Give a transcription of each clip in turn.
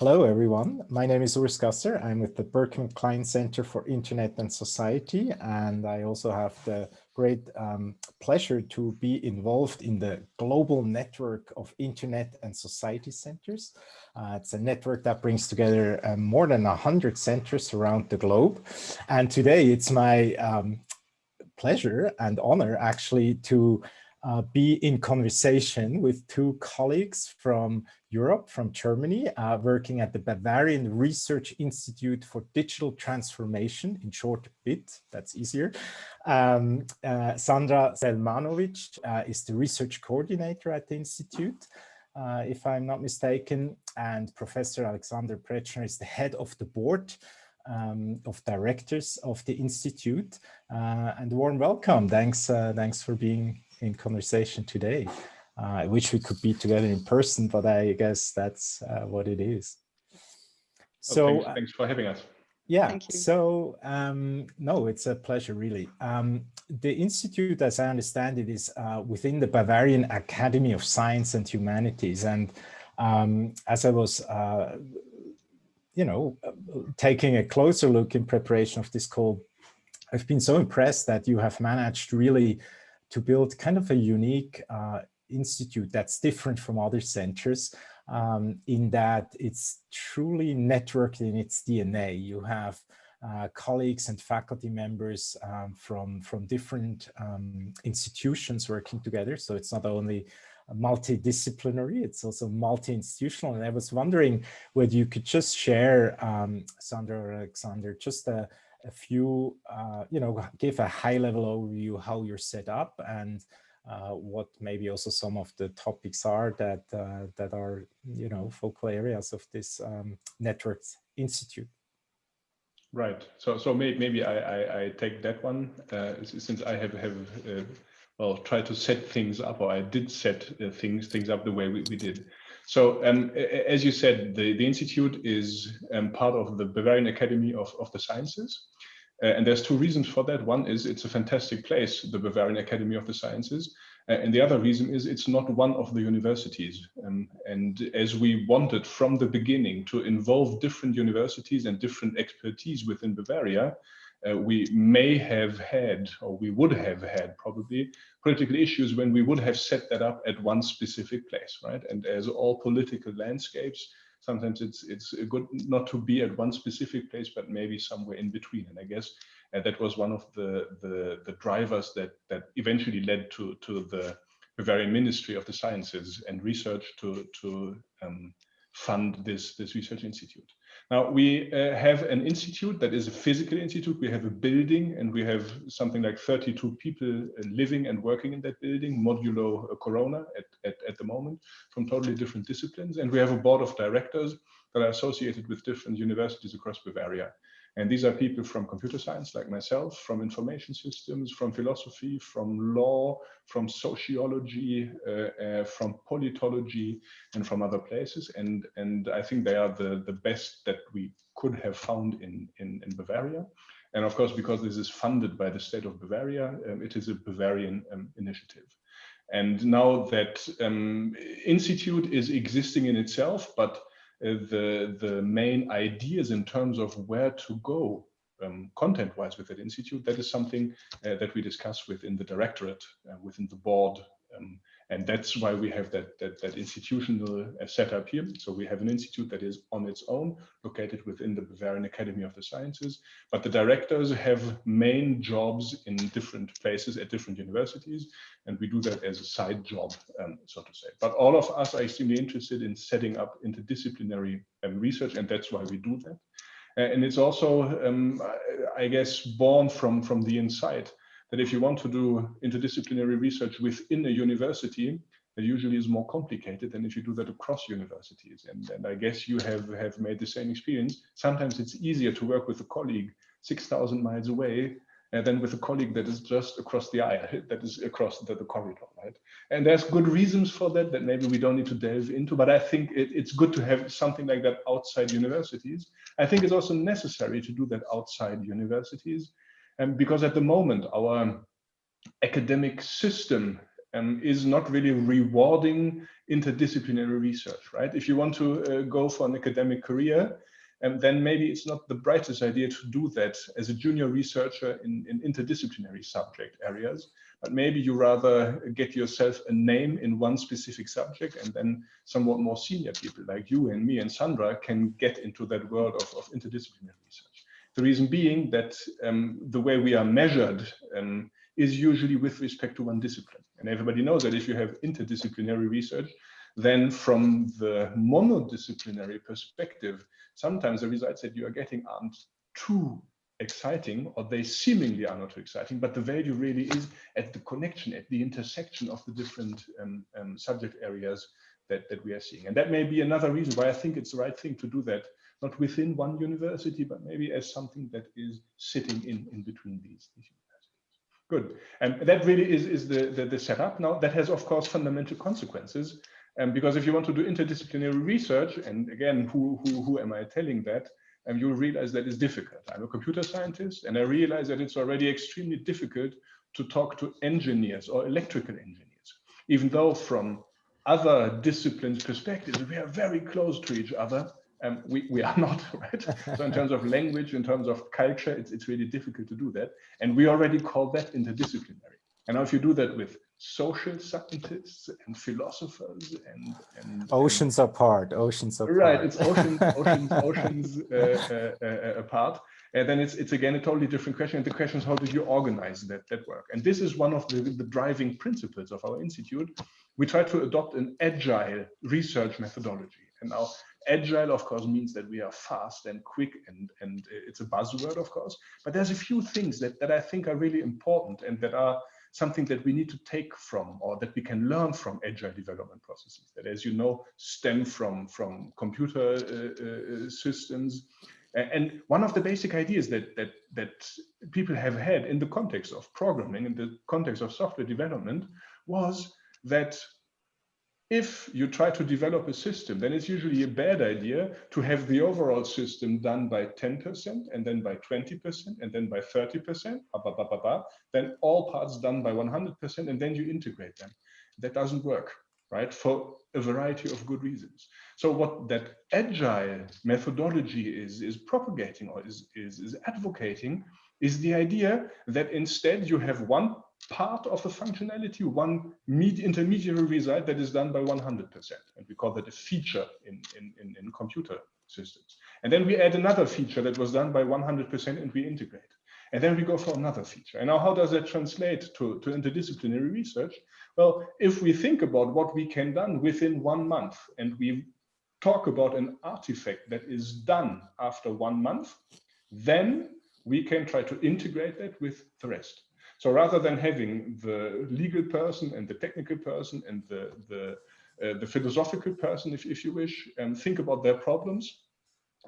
Hello, everyone. My name is Urs Gasser. I'm with the Berkman Klein Center for Internet and Society, and I also have the great um, pleasure to be involved in the global network of Internet and Society Centers. Uh, it's a network that brings together uh, more than 100 centers around the globe. And today it's my um, pleasure and honor actually to uh, be in conversation with two colleagues from Europe, from Germany, uh, working at the Bavarian Research Institute for Digital Transformation, in short BIT, that's easier. Um, uh, Sandra Selmanovic uh, is the research coordinator at the Institute, uh, if I'm not mistaken, and Professor Alexander Pretschner is the head of the board um, of directors of the Institute. Uh, and warm welcome. Thanks, thanks for being in conversation today. Uh, I wish we could be together in person, but I guess that's uh, what it is. So oh, thanks, uh, thanks, for having us. Yeah, so um, no, it's a pleasure, really. Um, the Institute, as I understand it, is uh, within the Bavarian Academy of Science and Humanities. And um, as I was, uh, you know, taking a closer look in preparation of this call, I've been so impressed that you have managed really to build kind of a unique uh, institute that's different from other centers um, in that it's truly networked in its DNA. You have uh, colleagues and faculty members um, from, from different um, institutions working together. So it's not only multidisciplinary, it's also multi-institutional. And I was wondering whether you could just share, um, Sandra or Alexander, just a, a few, uh, you know, give a high level overview how you're set up and uh, what maybe also some of the topics are that uh, that are, you know, focal areas of this um, networks institute. Right. So so may, maybe I, I, I take that one uh, since I have have uh, well tried to set things up or I did set uh, things things up the way we, we did. So um, as you said, the, the Institute is um, part of the Bavarian Academy of, of the Sciences. Uh, and there's two reasons for that. One is it's a fantastic place, the Bavarian Academy of the Sciences. Uh, and the other reason is it's not one of the universities. Um, and as we wanted from the beginning to involve different universities and different expertise within Bavaria, uh, we may have had, or we would have had probably, political issues when we would have set that up at one specific place, right? And as all political landscapes, sometimes it's it's good not to be at one specific place, but maybe somewhere in between. And I guess uh, that was one of the, the, the drivers that that eventually led to to the Bavarian Ministry of the Sciences and Research to to um, fund this this research institute. Now we uh, have an institute that is a physical institute. We have a building and we have something like 32 people uh, living and working in that building, modulo uh, Corona at, at, at the moment from totally different disciplines. And we have a board of directors that are associated with different universities across Bavaria. And these are people from computer science like myself, from information systems, from philosophy, from law, from sociology, uh, uh, from politology, and from other places. And, and I think they are the, the best that we could have found in, in, in Bavaria. And of course, because this is funded by the state of Bavaria, um, it is a Bavarian um, initiative. And now that um, institute is existing in itself, but the, the main ideas in terms of where to go um, content-wise with that institute, that is something uh, that we discuss within the directorate, uh, within the board, um, and that's why we have that, that, that institutional uh, setup here. So we have an institute that is on its own, located within the Bavarian Academy of the Sciences, but the directors have main jobs in different places at different universities, and we do that as a side job, um, so to say. But all of us are extremely interested in setting up interdisciplinary um, research, and that's why we do that. Uh, and it's also, um, I guess, born from, from the inside that if you want to do interdisciplinary research within a university, it usually is more complicated than if you do that across universities. And, and I guess you have, have made the same experience. Sometimes it's easier to work with a colleague 6,000 miles away uh, than with a colleague that is just across the aisle, that is across the, the, corridor, right? And there's good reasons for that that maybe we don't need to delve into, but I think it, it's good to have something like that outside universities. I think it's also necessary to do that outside universities and because at the moment, our academic system um, is not really rewarding interdisciplinary research, right? If you want to uh, go for an academic career, um, then maybe it's not the brightest idea to do that as a junior researcher in, in interdisciplinary subject areas, but maybe you rather get yourself a name in one specific subject and then somewhat more senior people like you and me and Sandra can get into that world of, of interdisciplinary research. The reason being that um, the way we are measured um, is usually with respect to one discipline. And everybody knows that if you have interdisciplinary research, then from the monodisciplinary perspective, sometimes the results that you are getting aren't too exciting or they seemingly are not too exciting, but the value really is at the connection, at the intersection of the different um, um, subject areas that, that we are seeing. And that may be another reason why I think it's the right thing to do that, not within one university, but maybe as something that is sitting in, in between these, these universities. Good. And that really is, is the, the, the setup. Now, that has, of course, fundamental consequences. Um, because if you want to do interdisciplinary research, and again, who, who, who am I telling that? and um, you'll realize that it's difficult. I'm a computer scientist, and I realize that it's already extremely difficult to talk to engineers or electrical engineers, even though from other disciplines perspectives, we are very close to each other. Um, we, we are not, right? so in terms of language, in terms of culture, it's, it's really difficult to do that. And we already call that interdisciplinary. And now if you do that with social scientists and philosophers and, and oceans and, apart oceans apart right it's oceans oceans oceans uh, uh, uh, apart and then it's it's again a totally different question and the question is how do you organize that that work and this is one of the, the driving principles of our institute we try to adopt an agile research methodology and now agile of course means that we are fast and quick and and it's a buzzword of course but there's a few things that that i think are really important and that are something that we need to take from or that we can learn from agile development processes that, as you know, stem from, from computer uh, uh, systems. And one of the basic ideas that, that, that people have had in the context of programming, in the context of software development, was that if you try to develop a system, then it's usually a bad idea to have the overall system done by 10% and then by 20% and then by 30%, bah, bah, bah, then all parts done by 100% and then you integrate them. That doesn't work, right? For a variety of good reasons. So what that agile methodology is, is propagating or is, is, is advocating is the idea that instead you have one part of the functionality, one intermediary result that is done by 100%. And we call that a feature in, in, in, in computer systems. And then we add another feature that was done by 100% and we integrate. And then we go for another feature. And now how does that translate to, to interdisciplinary research? Well, if we think about what we can done within one month and we talk about an artifact that is done after one month, then we can try to integrate that with the rest. So rather than having the legal person and the technical person and the, the, uh, the philosophical person, if, if you wish, and think about their problems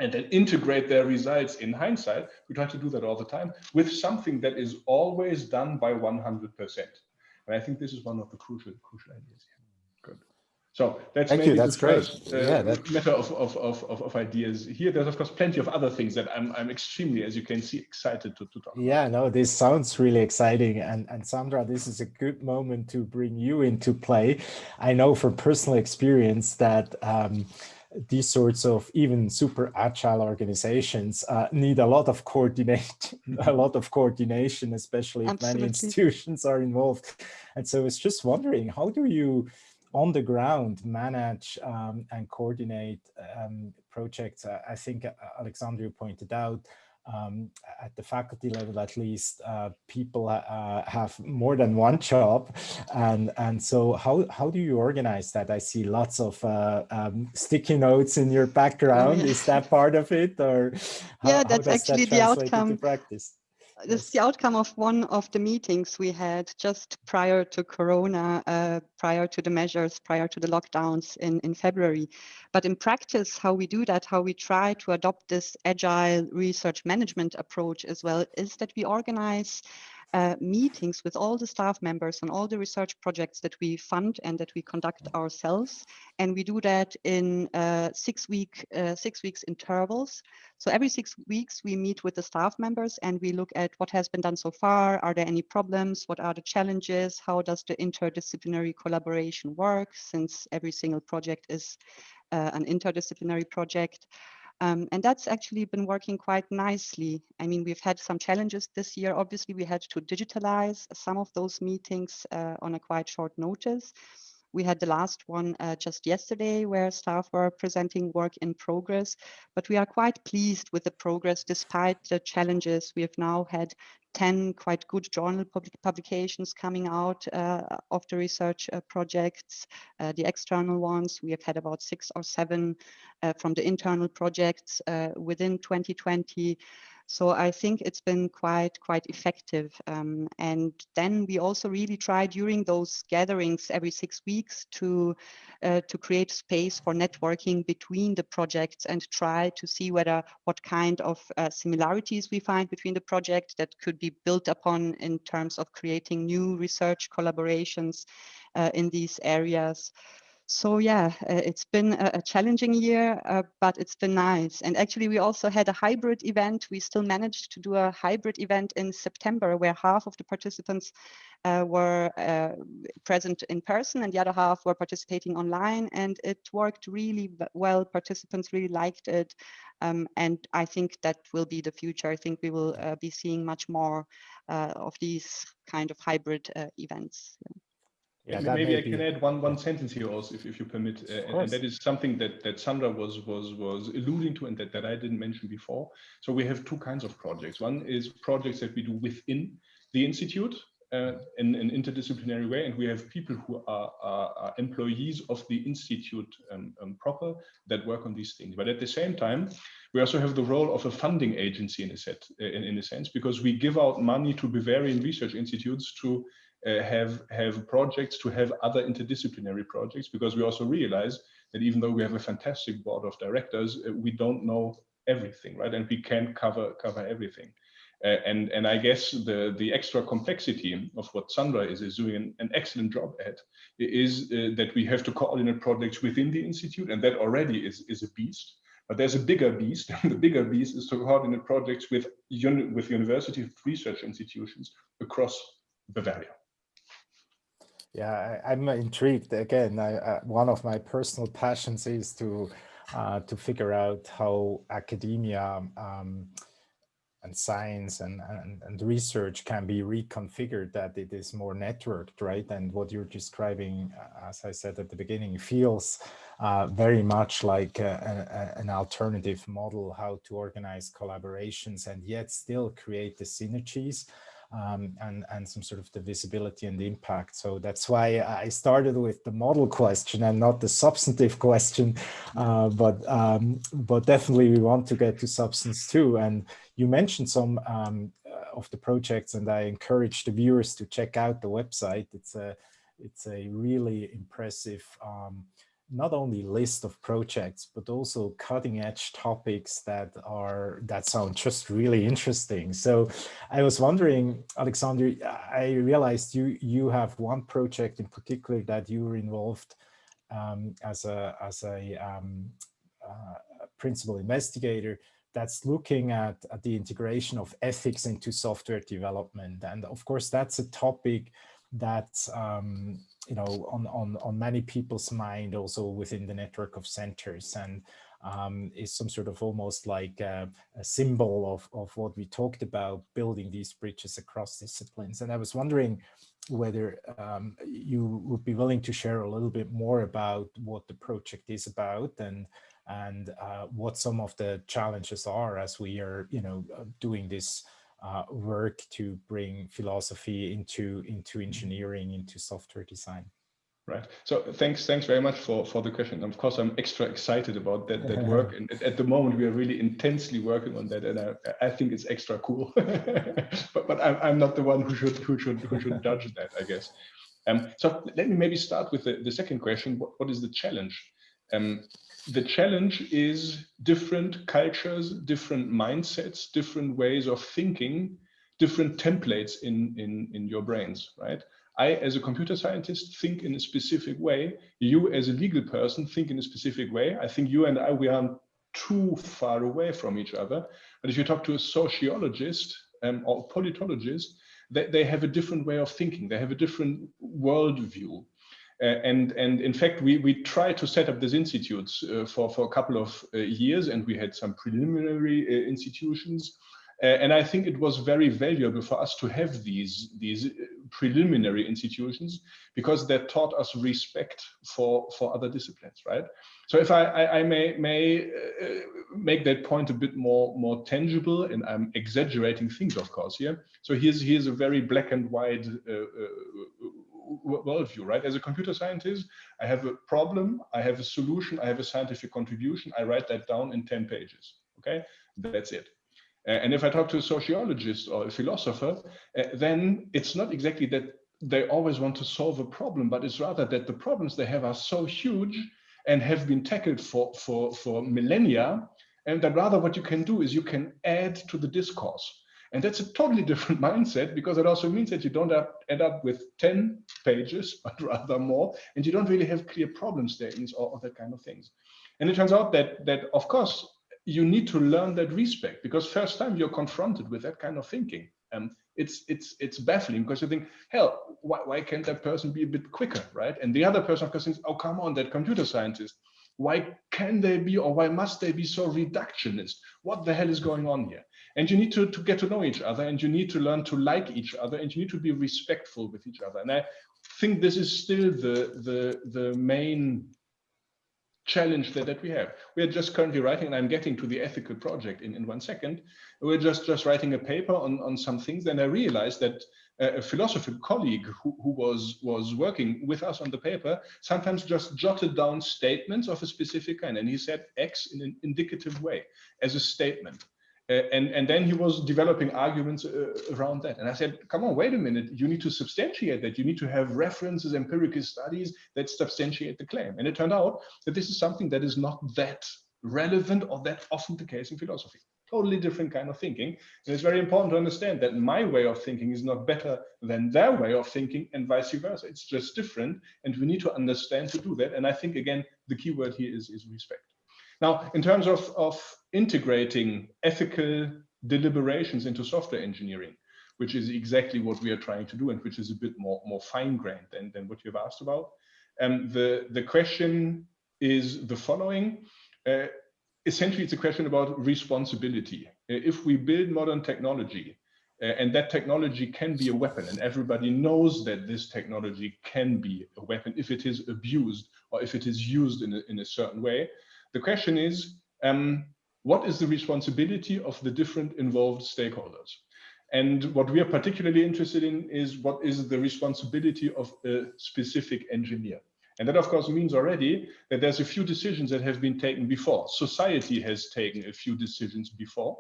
and then integrate their results in hindsight, we try to do that all the time with something that is always done by 100%. And I think this is one of the crucial, crucial ideas here. So that's Thank maybe you. That's the first great. Uh, yeah, that... matter of, of, of, of, ideas here. There's of course plenty of other things that I'm, I'm extremely, as you can see, excited to, to talk Yeah, no, this sounds really exciting. And, and Sandra, this is a good moment to bring you into play. I know from personal experience that um, these sorts of even super agile organizations uh, need a lot of coordinate, a lot of coordination, especially if many institutions are involved. And so I was just wondering, how do you on the ground manage um, and coordinate um, projects. Uh, I think uh, Alexander pointed out um, at the faculty level, at least, uh, people uh, have more than one job, and and so how how do you organize that? I see lots of uh, um, sticky notes in your background. Is that part of it, or how, yeah, that's actually that the outcome. Practice? This is the outcome of one of the meetings we had just prior to Corona, uh, prior to the measures, prior to the lockdowns in, in February. But in practice, how we do that, how we try to adopt this agile research management approach as well, is that we organize uh, meetings with all the staff members on all the research projects that we fund and that we conduct ourselves. And we do that in uh, six week, uh, six weeks intervals. So every six weeks we meet with the staff members and we look at what has been done so far. Are there any problems? What are the challenges? How does the interdisciplinary collaboration work since every single project is uh, an interdisciplinary project? Um, and that's actually been working quite nicely. I mean, we've had some challenges this year. Obviously, we had to digitalize some of those meetings uh, on a quite short notice. We had the last one uh, just yesterday where staff were presenting work in progress, but we are quite pleased with the progress despite the challenges. We have now had 10 quite good journal public publications coming out uh, of the research uh, projects, uh, the external ones. We have had about six or seven uh, from the internal projects uh, within 2020. So I think it's been quite, quite effective. Um, and then we also really try during those gatherings every six weeks to, uh, to create space for networking between the projects and try to see whether what kind of uh, similarities we find between the project that could be built upon in terms of creating new research collaborations uh, in these areas. So yeah, uh, it's been a, a challenging year, uh, but it's been nice. And actually, we also had a hybrid event. We still managed to do a hybrid event in September where half of the participants uh, were uh, present in person and the other half were participating online. And it worked really well. Participants really liked it. Um, and I think that will be the future. I think we will uh, be seeing much more uh, of these kind of hybrid events. Yeah. Yeah, maybe I can add one one sentence here also, if, if you permit, uh, and, and, that is something that that Sandra was was was alluding to, and that that I didn't mention before. So we have two kinds of projects. One is projects that we do within the institute uh, in an interdisciplinary way, and we have people who are, are, are employees of the institute um, um, proper that work on these things. But at the same time, we also have the role of a funding agency in a set in, in a sense because we give out money to Bavarian research institutes to have have projects to have other interdisciplinary projects because we also realize that even though we have a fantastic board of directors uh, we don't know everything right? And we can't cover cover everything. Uh, and and I guess the the extra complexity of what Sandra is is doing an, an excellent job at is uh, that we have to coordinate projects within the institute and that already is is a beast. But there's a bigger beast and the bigger beast is to coordinate projects with uni with university research institutions across Bavaria yeah, I, am intrigued. Again, I, one of my personal passions is to uh, to figure out how academia um, and science and, and, and research can be reconfigured that it is more networked, right? And what you're describing, uh, as I said at the beginning, feels uh, very much like a, a, an alternative model, how to organize collaborations and yet still create the synergies um, and, and some sort of the visibility and the impact. So that's why I started with the model question and not the substantive question, uh, but, um, but definitely we want to get to substance too. And you mentioned some um, uh, of the projects and I encourage the viewers to check out the website. It's a, it's a really impressive um, not only list of projects, but also cutting edge topics that are that sound just really interesting. So I was wondering, Alexander, I realized you you have one project in particular that you were involved um, as a as a um, uh, principal investigator that's looking at, at the integration of ethics into software development. And of course, that's a topic that um, you know, on, on, on many people's mind also within the network of centers and um, is some sort of almost like a, a, symbol of, of what we talked about, building these bridges across disciplines. And I was wondering whether um, you would be willing to share a little bit more about what the project is about and and uh, what some of the challenges are as we are, you know, uh, doing this uh, work to bring philosophy into into mm-hmm. engineering, into software design. Right. So thanks, thanks very much for for the question. Of course, I'm extra excited about that that work, and at the moment we are really intensely working on that, and I I think it's extra cool. but but I'm I'm not the one who should who should who should judge that, I guess. Um. So let me maybe start with the the second question. What what is the challenge? Um the challenge is different cultures, different mindsets, different ways of thinking, different templates in, in, in your brains, right? I, as a computer scientist, think in a specific way. You, as a legal person, think in a specific way. I think you and I, we aren't too far away from each other. But if you talk to a sociologist um, or politologist, they, they have a different way of thinking. They have a different worldview. Uh, and, and in fact, we, we tried to set up these institutes uh, for, for a couple of uh, years, and we had some preliminary uh, institutions. Uh, and I think it was very valuable for us to have these, these uh, preliminary institutions because that taught us respect for, for other disciplines, right? So if I, I, I may, may make that point a bit more, more tangible, and I'm exaggerating things, of course, here. So here's, here's a very black and white worldview, right? As a computer scientist, I have a problem, I have a solution, I have a scientific contribution, I write that down in 10 pages, okay? That's it. And if I talk to a sociologist or a philosopher, uh, then it's not exactly that they always want to solve a problem, but it's rather that the problems they have are so huge and have been tackled for, for, for millennia, and that rather what you can do is you can add to the discourse. And that's a totally different mindset because it also means that you don't end up with 10 pages, but rather more, and you don't really have clear problem statements or, that kind of things. And it turns out that, that, of course, you need to learn that respect because first time you're confronted with that kind of thinking. Um, it's it's it's baffling because you think, hell, why, why can't that person be a bit quicker, right? And the other person, of course, thinks, oh, come on, that computer scientist, why can they be or why must they be so reductionist? What the hell is going on here? And you need to, to get to know each other and you need to learn to like each other and you need to be respectful with each other. And I think this is still the, the, the main challenge that, that we have. We are just currently writing, and I'm getting to the ethical project in, in one second. We're just, just writing a paper on, on some things, and I realized that uh, a philosopher colleague who, who was, was working with us on the paper sometimes just jotted down statements of a specific kind, and he said X in an indicative way as a statement. Uh, and, and then he was developing arguments uh, around that. And I said, come on, wait a minute. You need to substantiate that. You need to have references, empirical studies that substantiate the claim. And it turned out that this is something that is not that relevant or that often the case in philosophy. Totally different kind of thinking. And it's very important to understand that my way of thinking is not better than their way of thinking and vice versa. It's just different. And we need to understand to do that. And I think, again, the key word here is, is respect. Now, in terms of, of integrating ethical deliberations into software engineering, which is exactly what we are trying to do and which is a bit more, more fine-grained than, than what you've asked about. Um, the, the question is the following. Uh, essentially, it's a question about responsibility. Uh, if we build modern technology, uh, and that technology can be a weapon, and everybody knows that this technology can be a weapon if it is abused or if it is used in a, in a certain way, the question is, um, what is the responsibility of the different involved stakeholders? And what we are particularly interested in is what is the responsibility of a specific engineer. And that, of course, means already that there's a few decisions that have been taken before. Society has taken a few decisions before.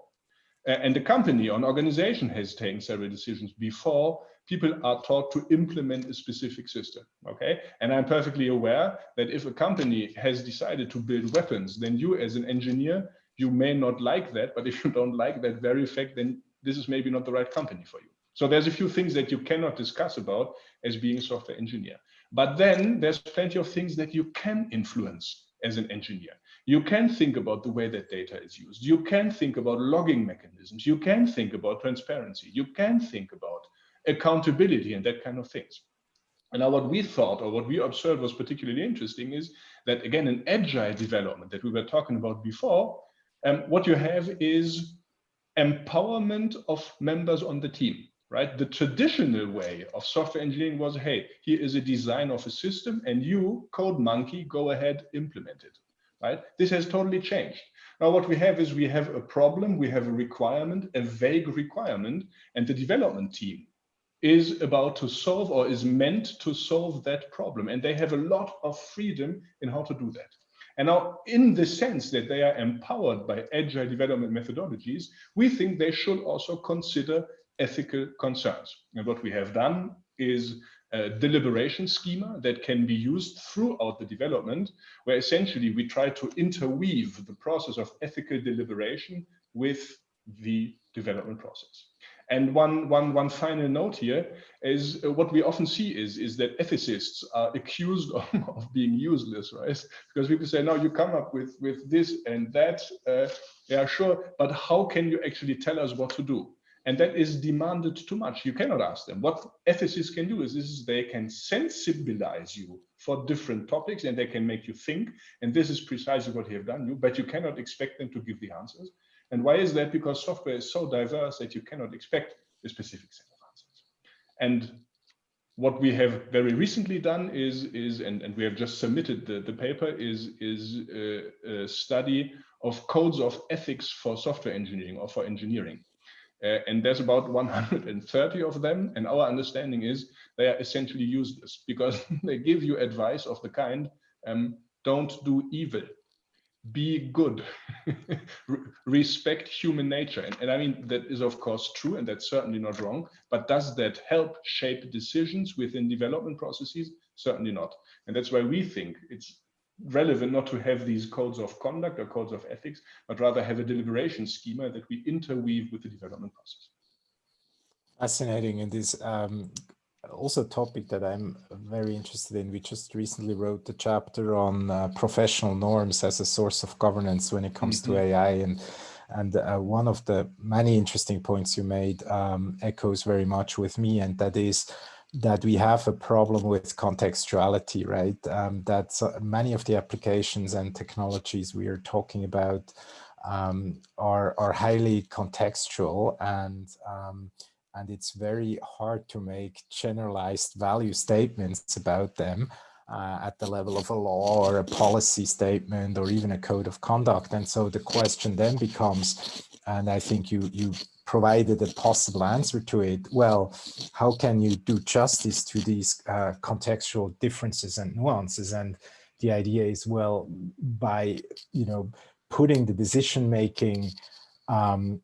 And the company or an organization has taken several decisions before people are taught to implement a specific system. Okay. And I'm perfectly aware that if a company has decided to build weapons, then you as an engineer, you may not like that. But if you don't like that very fact, then this is maybe not the right company for you. So there's a few things that you cannot discuss about as being a software engineer. But then there's plenty of things that you can influence as an engineer. You can think about the way that data is used. You can think about logging mechanisms. You can think about transparency. You can think about accountability and that kind of things. And now what we thought or what we observed was particularly interesting is that again, in agile development that we were talking about before, um, what you have is empowerment of members on the team, right? The traditional way of software engineering was, hey, here is a design of a system and you, code monkey, go ahead, implement it, right? This has totally changed. Now what we have is we have a problem, we have a requirement, a vague requirement, and the development team is about to solve or is meant to solve that problem. And they have a lot of freedom in how to do that. And now, in the sense that they are empowered by agile development methodologies, we think they should also consider ethical concerns. And what we have done is deliberation schema that can be used throughout the development, where essentially we try to interweave the process of ethical deliberation with the development process. And one, one, one final note here is uh, what we often see is, is that ethicists are accused of, of, being useless, right? Because people say, no, you come up with, with this and that. Uh, yeah, sure. But how can you actually tell us what to do? And that is demanded too much. You cannot ask them. What ethicists can do is, is they can sensibilize you for different topics and they can make you think. And this is precisely what they have done, you, but you cannot expect them to give the answers. And why is that? Because software is so diverse that you cannot expect a specific set of answers. And what we have very recently done is, is and, and we have just submitted the, the paper, is, is a, a study of codes of ethics for software engineering or for engineering. Uh, and there's about 130 of them. And our understanding is they are essentially useless because they give you advice of the kind, um, don't do evil be good, respect human nature. And, and, I mean, that is of course true, and that's certainly not wrong, but does that help shape decisions within development processes? Certainly not. And that's why we think it's relevant not to have these codes of conduct or codes of ethics, but rather have a deliberation schema that we interweave with the development process. Fascinating. And this um, also a topic that I'm very interested in. We just recently wrote a chapter on uh, professional norms as a source of governance when it comes mm -hmm. to mm-hmm. AI. And, and uh, one of the many interesting points you made um, echoes very much with me, and that is that we have a problem with contextuality, right? Um, that many of the applications and technologies we are talking about um, are, are highly contextual and um, and it's very hard to make generalized value statements about them uh, at the level of a law or a policy statement or even a code of conduct. And so the question then becomes, and I think you, you provided a possible answer to it, well, how can you do justice to these uh, contextual differences and nuances? And the idea is, well, by, you know, putting the decision making um,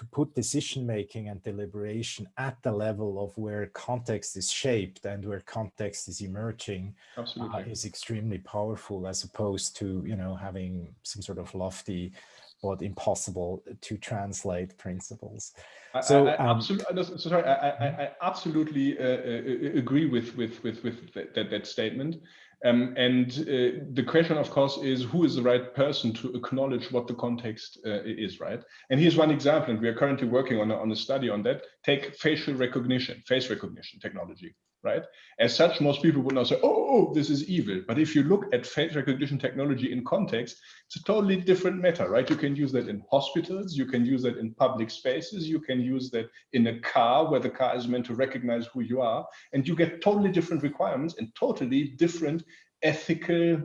to put decision making and deliberation at the level of where context is shaped and where context is emerging uh, is extremely powerful as opposed to you know having some sort of lofty but impossible to translate principles. I, so, I, I um, absolutely, sorry, I, I absolutely uh, uh, agree with with with with that that statement. Um, and uh, the question, of course, is who is the right person to acknowledge what the context uh, is, right? And here's one example, and we are currently working on a, on a study on that. Take facial recognition, face recognition technology right? As such, most people would not say, oh, oh, this is evil. But if you look at face recognition technology in context, it's a totally different matter, right? You can use that in hospitals, you can use that in public spaces, you can use that in a car where the car is meant to recognize who you are, and you get totally different requirements and totally different ethical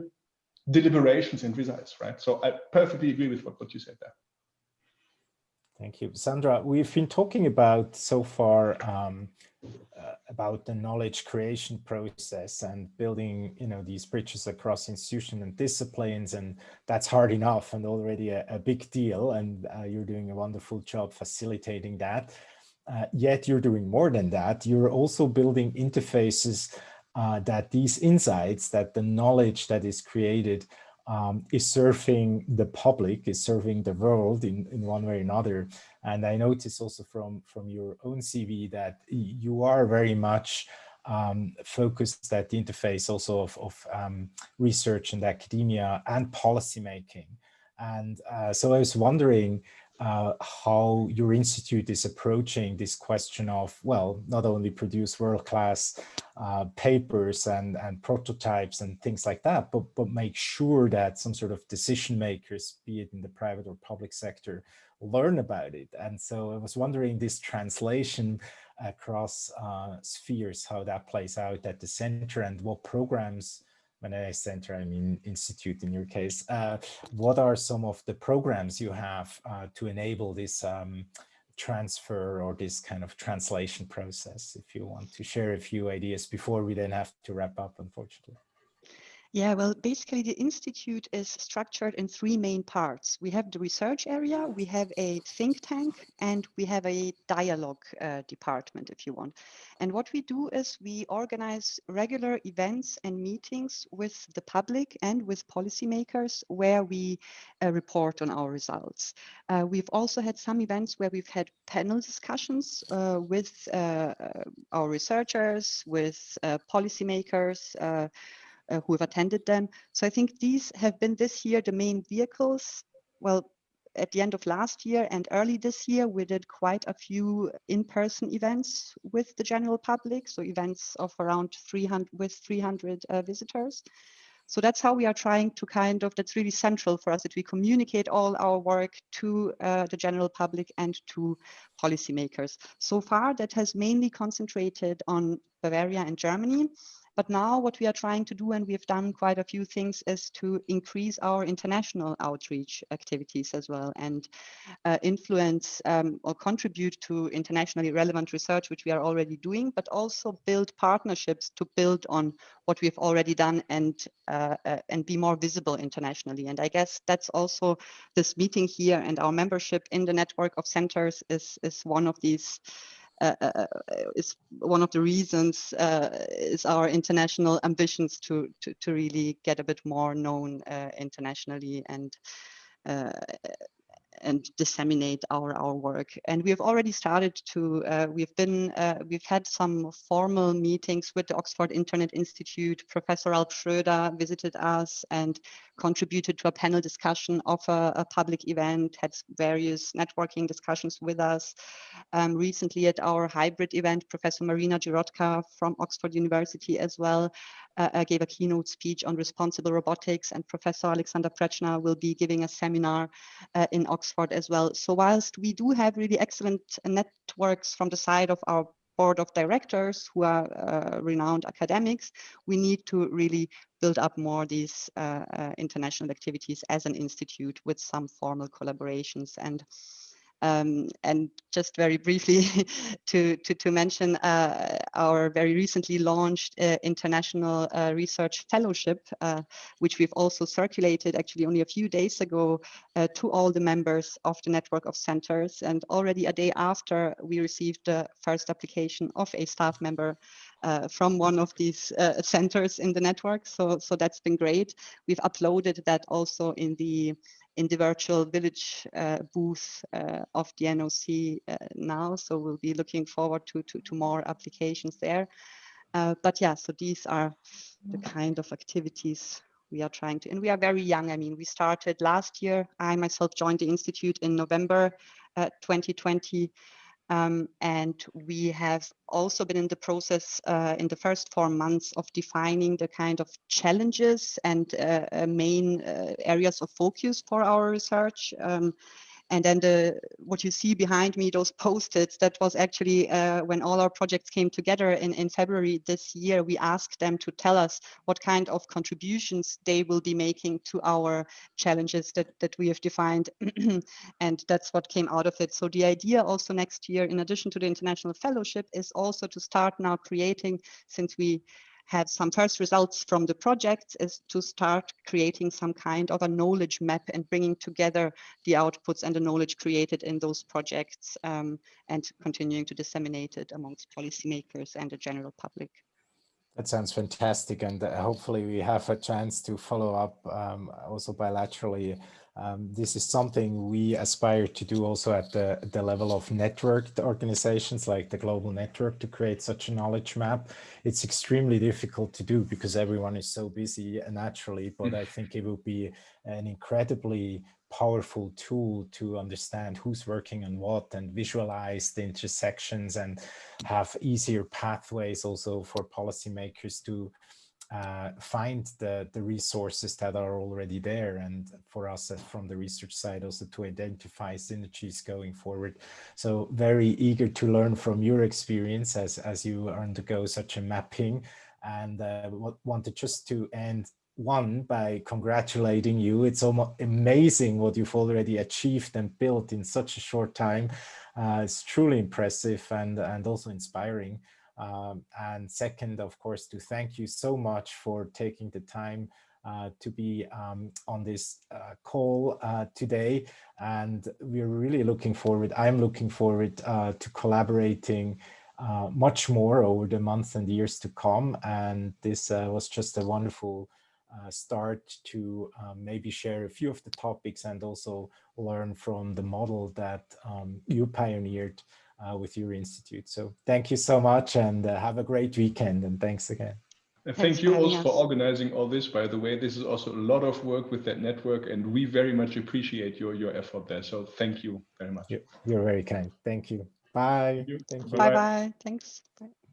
deliberations and results, right? So I perfectly agree with what, what you said there. Thank you. Sandra, we've been talking about so far um, uh, about the knowledge creation process and building, you know, these bridges across institutions and disciplines, and that's hard enough and already a, a big deal. And uh, you're doing a wonderful job facilitating that. Uh, yet you're doing more than that. You're also building interfaces uh, that these insights, that the knowledge that is created um, is serving the public, is serving the world in, in one way or another. And I notice also from, from your own CV that you are very much um, focused at the interface also of, of um, research and academia and policymaking. And uh, so I was wondering, uh, how your institute is approaching this question of, well, not only produce world-class uh, papers and, and prototypes and things like that, but, but make sure that some sort of decision makers, be it in the private or public sector, learn about it. And so I was wondering this translation across uh, spheres, how that plays out at the center and what programs when I center, I mean institute in your case. Uh, what are some of the programs you have uh, to enable this um, transfer or this kind of translation process, if you want to share a few ideas before we then have to wrap up, unfortunately? Yeah, well, basically the Institute is structured in three main parts. We have the research area, we have a think tank, and we have a dialogue uh, department, if you want. And what we do is we organize regular events and meetings with the public and with policymakers where we uh, report on our results. Uh, we've also had some events where we've had panel discussions uh, with uh, our researchers, with uh, policymakers, uh, who have attended them. So I think these have been this year the main vehicles. Well, at the end of last year and early this year, we did quite a few in-person events with the general public. So events of around 300 with 300 uh, visitors. So that's how we are trying to kind of, that's really central for us that we communicate all our work to uh, the general public and to policymakers. So far that has mainly concentrated on Bavaria and Germany. But now what we are trying to do, and we've done quite a few things, is to increase our international outreach activities as well and uh, influence um, or contribute to internationally relevant research, which we are already doing, but also build partnerships to build on what we've already done and uh, uh, and be more visible internationally. And I guess that's also this meeting here and our membership in the network of centers is, is one of these is one of the reasons uh, is our international ambitions to, to, to really get a bit more known uh, internationally and uh, and disseminate our our work. And we have already started to. Uh, we've been uh, we've had some formal meetings with the Oxford Internet Institute. Professor Ralph Schroeder visited us and contributed to a panel discussion of a, a public event. Had various networking discussions with us. Um, recently, at our hybrid event, Professor Marina Jirotka from Oxford University as well uh, uh, gave a keynote speech on responsible robotics, and Professor Alexander Pretschner will be giving a seminar uh, in Oxford as well. So whilst we do have really excellent networks from the side of our board of directors who are uh, renowned academics, we need to really build up more these uh, uh, international activities as an institute with some formal collaborations. And um, and just very briefly to, to, to mention uh, our very recently launched uh, International uh, Research Fellowship, uh, which we've also circulated actually only a few days ago uh, to all the members of the network of centers. And already a day after we received the first application of a staff member uh, from one of these uh, centers in the network. So, so that's been great. We've uploaded that also in the in the virtual village uh, booth uh, of the NOC uh, now. So we'll be looking forward to, to, to more applications there. Uh, but yeah, so these are the kind of activities we are trying to, and we are very young. I mean, we started last year. I myself joined the Institute in November 2020. Um, and we have also been in the process uh, in the first four months of defining the kind of challenges and uh, uh main uh, areas of focus for our research. Um, and then the what you see behind me, those post-its, that was actually uh, when all our projects came together in, in February this year, we asked them to tell us what kind of contributions they will be making to our challenges that, that we have defined. and that's what came out of it. So the idea also next year, in addition to the International Fellowship, is also to start now creating, since we had some first results from the project is to start creating some kind of a knowledge map and bringing together the outputs and the knowledge created in those projects um, and continuing to disseminate it amongst policymakers and the general public. That sounds fantastic. And uh, hopefully we have a chance to follow up um, also bilaterally um, this is something we aspire to do also at the, the level of networked organizations like the global network to create such a knowledge map. It's extremely difficult to do because everyone is so busy naturally, but mm. I think it will be an incredibly powerful tool to understand who's working on what and visualize the intersections and have easier pathways also for policymakers to uh, find the, the resources that are already there and for us uh, from the research side also to identify synergies going forward. So very eager to learn from your experience as, as you undergo such a mapping and uh, wanted just to end one by congratulating you. It's almost amazing what you've already achieved and built in such a short time. Uh, it's truly impressive and, and also inspiring. Um, and second, of course, to thank you so much for taking the time uh, to be um, on this uh, call uh, today. And we're really looking forward, I'm looking forward uh, to collaborating uh, much more over the months and years to come. And this was just a wonderful start to um, maybe share a few of the topics and also learn from the model that um, you pioneered with your institute. So thank you so much and have a great weekend and thanks again. And thank you also for organizing all this, by the way. This is also a lot of work with that network, and we very much appreciate your, your effort there. So thank you very much. You're very kind. Thank you. Bye. Thank you. Bye-bye. Thanks. Bye.